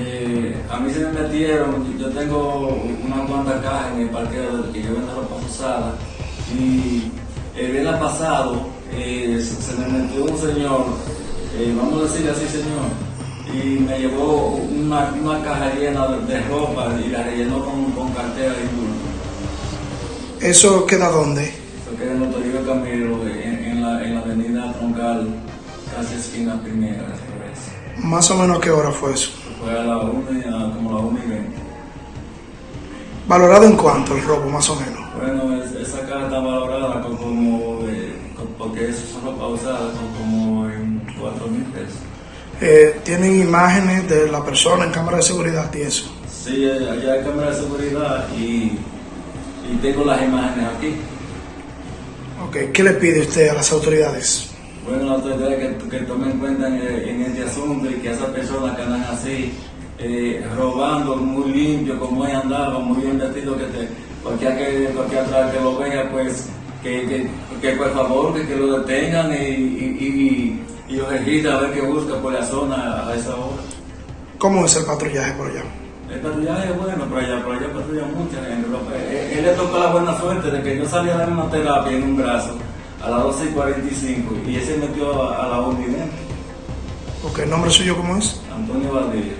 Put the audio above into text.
Eh, a mí se me metieron, yo tengo unas cuantas cajas en el parqueo que yo vendo ropa usada y el viernes pasado eh, se me metió un señor, eh, vamos a decirle así señor, y me llevó una, una caja llena de, de ropa y la rellenó con, con cartera y bulto. ¿Eso queda dónde? Eso queda en Toribio Camilo, en, en, la, en la avenida Troncal, casi esquina primera. Más o menos qué hora fue eso. Fue a la 1 y a como la 1 y 20. ¿Valorado en cuánto el robo, más o menos? Bueno, es- esa caja está valorada como, eh, porque eso son ropa usada, como en 4 mil pesos. Eh, ¿Tienen imágenes de la persona en cámara de seguridad y eso? Sí, allá hay cámara de seguridad y, y tengo las imágenes aquí. Ok, ¿qué le pide usted a las autoridades? Bueno, la autoridad que, que tomen cuenta en, en este asunto y que esas personas que andan así, eh, robando muy limpio, como él andaba, muy bien vestido, que te, cualquiera que, cualquiera que lo vea, pues, que, que, que por favor, que, que lo detengan y, y, y, y lo registren a ver qué busca por la zona a esa hora. ¿Cómo es el patrullaje por allá? El patrullaje es bueno, pero allá, por allá patrulla mucha gente. pero, eh, Él, le tocó la buena suerte de que yo salí a dar una terapia en un brazo a las 12 y 45 y él se metió a, a la 1 y 20. Ok, ¿el nombre suyo cómo es? Antonio Valdivia.